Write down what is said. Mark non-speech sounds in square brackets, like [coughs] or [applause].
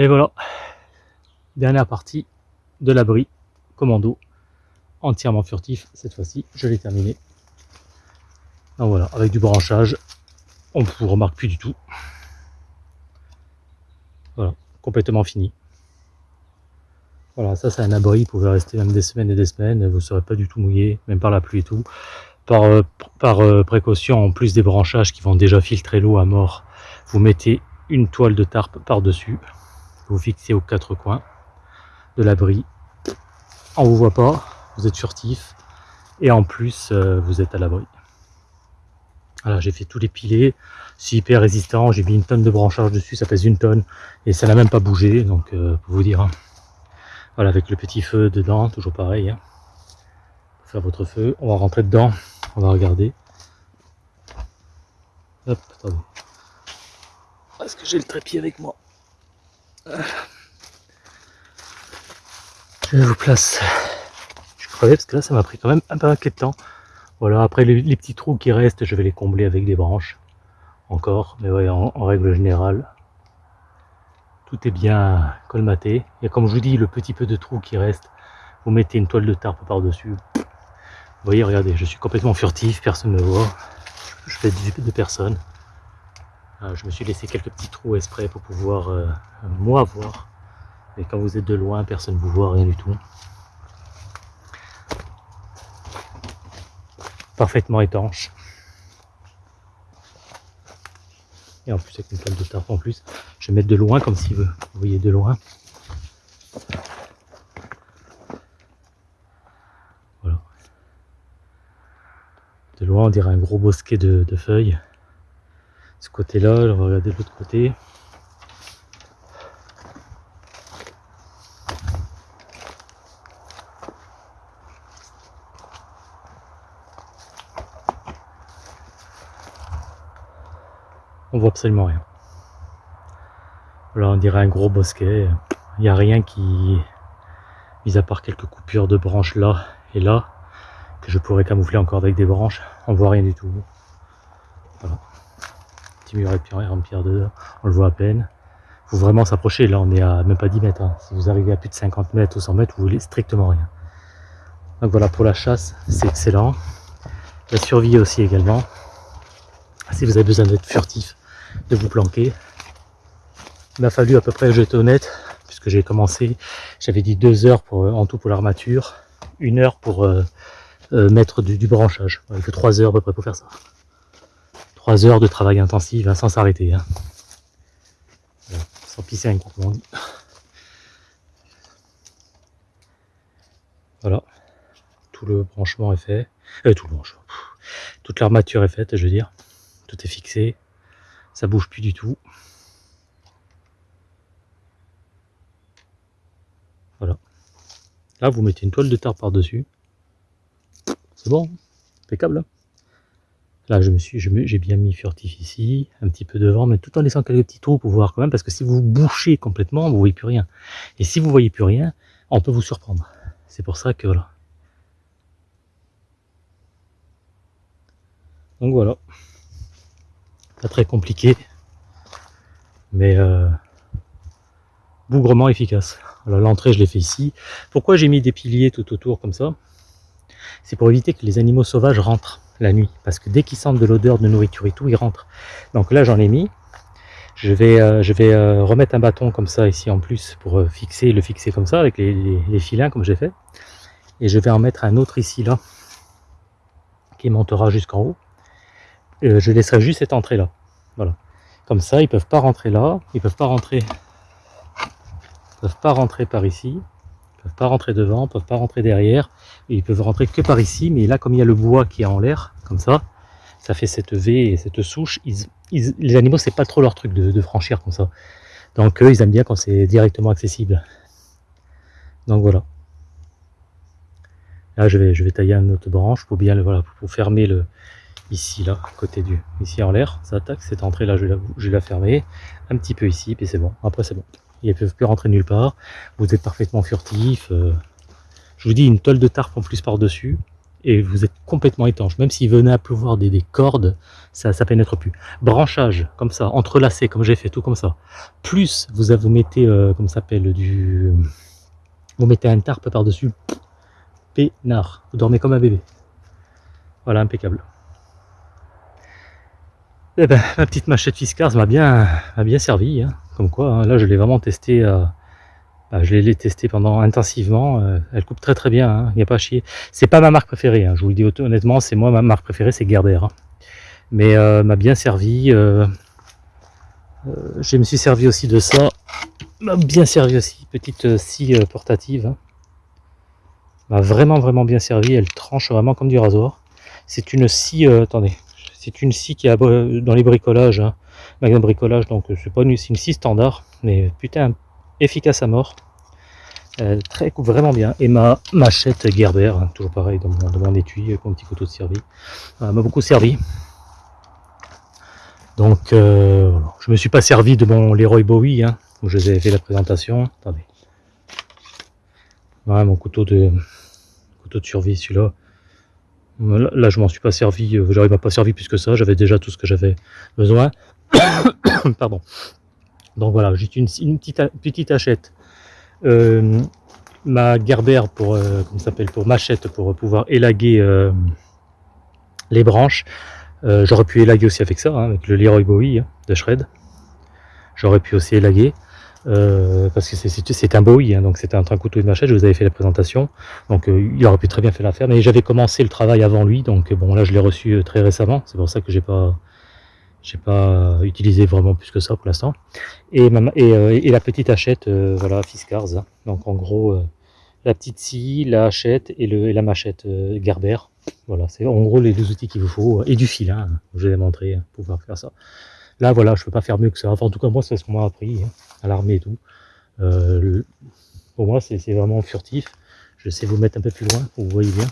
Et voilà, dernière partie de l'abri commando, entièrement furtif cette fois-ci, je l'ai terminé. Donc voilà, avec du branchage, on ne vous remarque plus du tout. Voilà, complètement fini. Voilà, ça c'est un abri, vous pouvez rester même des semaines et des semaines, vous ne serez pas du tout mouillé, même par la pluie et tout. Par, euh, euh, précaution, en plus des branchages qui vont déjà filtrer l'eau à mort, vous mettez une toile de tarpe par-dessus, vous fixez aux quatre coins de l'abri. On vous voit pas, vous êtes furtif, et en plus, euh, vous êtes à l'abri. Voilà, j'ai fait tous les piliers, c'est hyper résistant, j'ai mis une tonne de branchage dessus, ça pèse une tonne, et ça n'a même pas bougé, donc pour vous dire. Hein. Voilà, avec le petit feu dedans, toujours pareil. Hein. Faire votre feu. On va rentrer dedans. On va regarder. Hop, attendez. Est-ce que j'ai le trépied avec moi Je vous place. Je crevais parce que là, ça m'a pris quand même un peu de temps. Voilà, après les, petits trous qui restent, je vais les combler avec des branches. Encore, mais ouais, en règle générale, tout est bien colmaté. Et comme je vous dis, le petit peu de trou qui reste, vous mettez une toile de tarpe par-dessus. Vous voyez, regardez, je suis complètement furtif, personne ne me voit. Je fais de personne. Ah, je me suis laissé quelques petits trous exprès pour pouvoir, euh, moi, voir. Et quand vous êtes de loin, personne ne vous voit, rien du tout. Parfaitement étanche. Et en plus avec une toile de tarpe en plus. Je vais mettre de loin comme si vous voyez de loin. Voilà. De loin on dirait un gros bosquet de, feuilles. Ce côté-là, on va regarder de l'autre côté. on voit absolument rien. Là, on dirait un gros bosquet. Il n'y a rien qui, mis à part quelques coupures de branches là et là, que je pourrais camoufler encore avec des branches. On voit rien du tout. Mur en pierre on le voit à peine. Il faut vraiment s'approcher. Là, on est à même pas 10 mètres. Hein. Si vous arrivez à plus de 50 mètres ou 100 mètres, vous voulez strictement rien. Donc voilà, pour la chasse, c'est excellent. La survie aussi également. Si vous avez besoin d'être furtif, de vous planquer. Il m'a fallu à peu près, j'étais honnête, puisque j'ai commencé, j'avais dit deux heures pour, en tout pour l'armature, une heure pour euh, euh, mettre du, branchage. Il faut trois heures à peu près pour faire ça. Heures de travail intensif hein, sans s'arrêter. Hein. Sans pisser un coup, on. Voilà. Tout le branchement est fait. Euh, tout le branchement. Toute l'armature est faite, je veux dire. Tout est fixé ça bouge plus du tout. Voilà. Là, vous mettez une toile de terre par-dessus. C'est bon, impeccable. Hein. Là, je me suis, j'ai bien mis furtif ici, un petit peu devant, mais tout en laissant quelques petits trous pour voir quand même, parce que si vous bouchez complètement, vous voyez plus rien. Et si vous voyez plus rien, on peut vous surprendre. C'est pour ça que voilà. Donc voilà pas très compliqué, mais euh, bougrement efficace. L'entrée je l'ai fait ici. Pourquoi j'ai mis des piliers tout autour comme ça? C'est pour éviter que les animaux sauvages rentrent la nuit, parce que dès qu'ils sentent de l'odeur de nourriture et tout, ils rentrent. Donc là j'en ai mis. Je vais, euh, je vais euh, remettre un bâton comme ça ici en plus pour fixer, le fixer comme ça avec les, filins comme j'ai fait. Et je vais en mettre un autre ici là, qui montera jusqu'en haut. Euh, je laisserai juste cette entrée là. Voilà. Comme ça, ils peuvent pas rentrer là, ils peuvent pas rentrer, ils peuvent pas rentrer par ici, ils peuvent pas rentrer devant, ils peuvent pas rentrer derrière, ils peuvent rentrer que par ici. Mais là, comme il y a le bois qui est en l'air, comme ça, ça fait cette V et cette souche. les animaux, c'est pas trop leur truc de, franchir comme ça. Donc eux, ils aiment bien quand c'est directement accessible. Donc voilà. Là, je vais, je vais tailler une autre branche pour bien, voilà, pour fermer le, ici là côté du ici en l'air ça attaque cette entrée là je vais, la, je la fermer un petit peu ici puis c'est bon après c'est bon ils ne peuvent plus rentrer nulle part vous êtes parfaitement furtif euh. je vous dis une toile de tarpe en plus par dessus et vous êtes complètement étanche. Même s'il venait à pleuvoir des, des cordes, ça ne pénètre plus. Branchage, comme ça, entrelacé, comme j'ai fait, tout comme ça. Plus vous, vous mettez, euh, comme ça s'appelle, du... Vous mettez un tarpe par-dessus, peinard. Vous dormez comme un bébé. Voilà, impeccable. Eh ben, ma petite machette Fiskars m'a bien, bien servi. Hein. Comme quoi, hein, là, je l'ai vraiment testé. Euh, bah, je l'ai testé pendant intensivement. Euh, elle coupe très très bien. Hein. Il n'y a pas à chier. C'est pas ma marque préférée. Hein. Je vous le dis honnêtement, c'est moi ma marque préférée, c'est Gerber. Mais euh, m'a bien servi. je me suis servi aussi de ça. M'a bien servi aussi. Petite scie portative. M'a vraiment vraiment bien servi. Elle tranche vraiment comme du rasoir. C'est une scie. attendez, c'est une scie qui a dans les bricolages, hein, magasin bricolage, donc c'est pas une, scie standard, mais putain efficace à mort. Euh, très vraiment bien. Et ma machette Gerber, hein, toujours pareil dans mon, étui avec mon petit couteau de servi, m'a beaucoup servi. Donc euh, je me suis pas servi de mon Leroy Bowie, hein, où je vous avais fait la présentation. Attendez. mon couteau de couteau de survie, celui-là. Là, je m'en suis pas servi, euh, j'aurais pas servi plus que ça, j'avais déjà tout ce que j'avais besoin. [coughs] Pardon. Donc voilà, juste une, petite, hachette. Euh, ma Gerber pour, euh, s'appelle, pour machette pour pouvoir élaguer les branches. J'aurais pu élaguer aussi avec ça, hein, avec le Leroy Bowie hein, de Shred. J'aurais pu aussi élaguer. Euh, parce que c'est un Bowie, hein, donc c'était un, couteau de machette, je vous avais fait la présentation, donc euh, il aurait pu très bien faire l'affaire, mais j'avais commencé le travail avant lui, donc bon là je l'ai reçu euh, très récemment, c'est pour ça que j'ai pas j'ai pas utilisé vraiment plus que ça pour l'instant. Et, et, la petite hachette, voilà, Fiskars, hein. donc en gros la petite scie, la hachette et, le, la machette Gerber, voilà, c'est en gros les deux outils qu'il vous faut, et du fil, hein, je vous ai montré, hein, pour pouvoir faire ça. Là, voilà, je peux pas faire mieux que ça. Enfin, en tout cas, moi, c'est ce qu'on m'a appris hein, à l'armée et tout. Euh, pour moi, c'est vraiment furtif. Je sais vous mettre un peu plus loin, vous voyez bien.